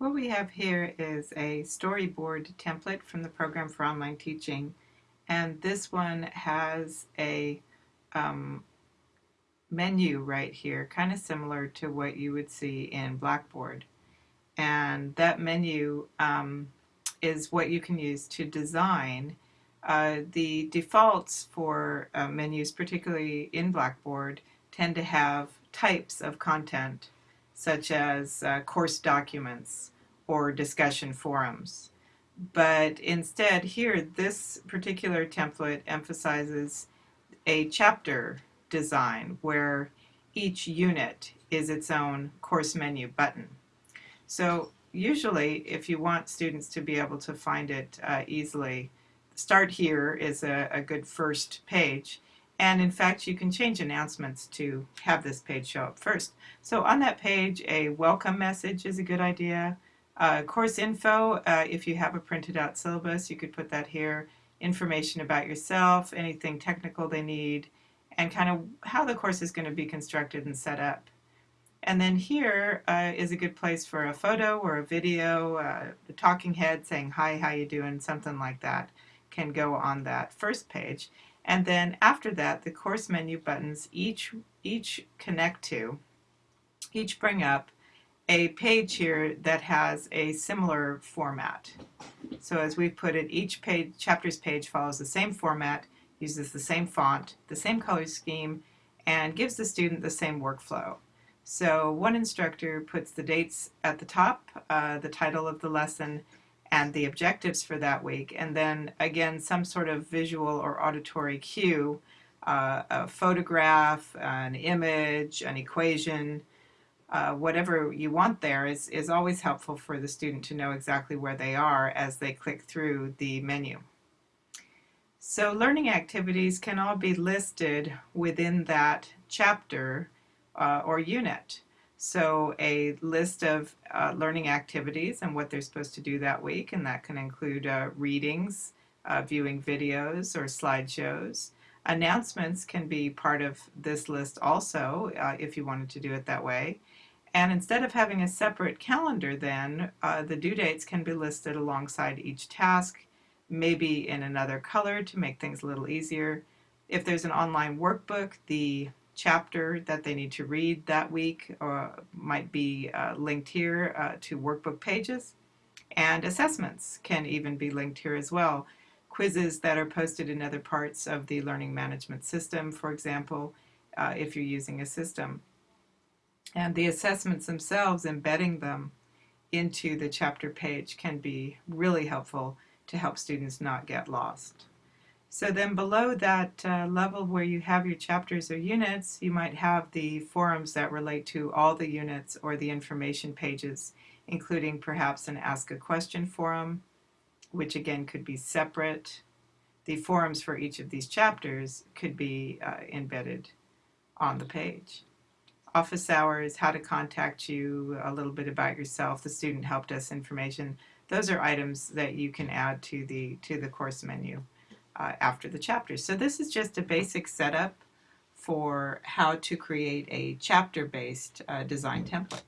What we have here is a storyboard template from the program for online teaching. And this one has a um, menu right here kind of similar to what you would see in Blackboard. And that menu um, is what you can use to design uh, the defaults for uh, menus particularly in Blackboard tend to have types of content such as uh, course documents or discussion forums. But instead here, this particular template emphasizes a chapter design where each unit is its own course menu button. So usually if you want students to be able to find it uh, easily, start here is a, a good first page and in fact, you can change announcements to have this page show up first. So on that page, a welcome message is a good idea. Uh, course info, uh, if you have a printed out syllabus, you could put that here. Information about yourself, anything technical they need, and kind of how the course is going to be constructed and set up. And then here uh, is a good place for a photo or a video, uh, a talking head saying, hi, how you doing, something like that can go on that first page. And then after that, the course menu buttons each, each connect to, each bring up a page here that has a similar format. So as we've put it, each page, chapters page follows the same format, uses the same font, the same color scheme, and gives the student the same workflow. So one instructor puts the dates at the top, uh, the title of the lesson, and the objectives for that week, and then again some sort of visual or auditory cue, uh, a photograph, an image, an equation, uh, whatever you want there is, is always helpful for the student to know exactly where they are as they click through the menu. So learning activities can all be listed within that chapter uh, or unit. So a list of uh, learning activities and what they're supposed to do that week, and that can include uh, readings, uh, viewing videos or slideshows. Announcements can be part of this list also uh, if you wanted to do it that way. And instead of having a separate calendar then, uh, the due dates can be listed alongside each task, maybe in another color to make things a little easier. If there's an online workbook, the chapter that they need to read that week uh, might be uh, linked here uh, to workbook pages. And assessments can even be linked here as well. Quizzes that are posted in other parts of the learning management system, for example, uh, if you're using a system. And the assessments themselves, embedding them into the chapter page can be really helpful to help students not get lost. So then below that uh, level where you have your chapters or units, you might have the forums that relate to all the units or the information pages, including perhaps an Ask a Question forum, which again could be separate. The forums for each of these chapters could be uh, embedded on the page. Office hours, how to contact you, a little bit about yourself, the student help desk information. Those are items that you can add to the, to the course menu uh, after the chapter. So this is just a basic setup for how to create a chapter-based uh, design template.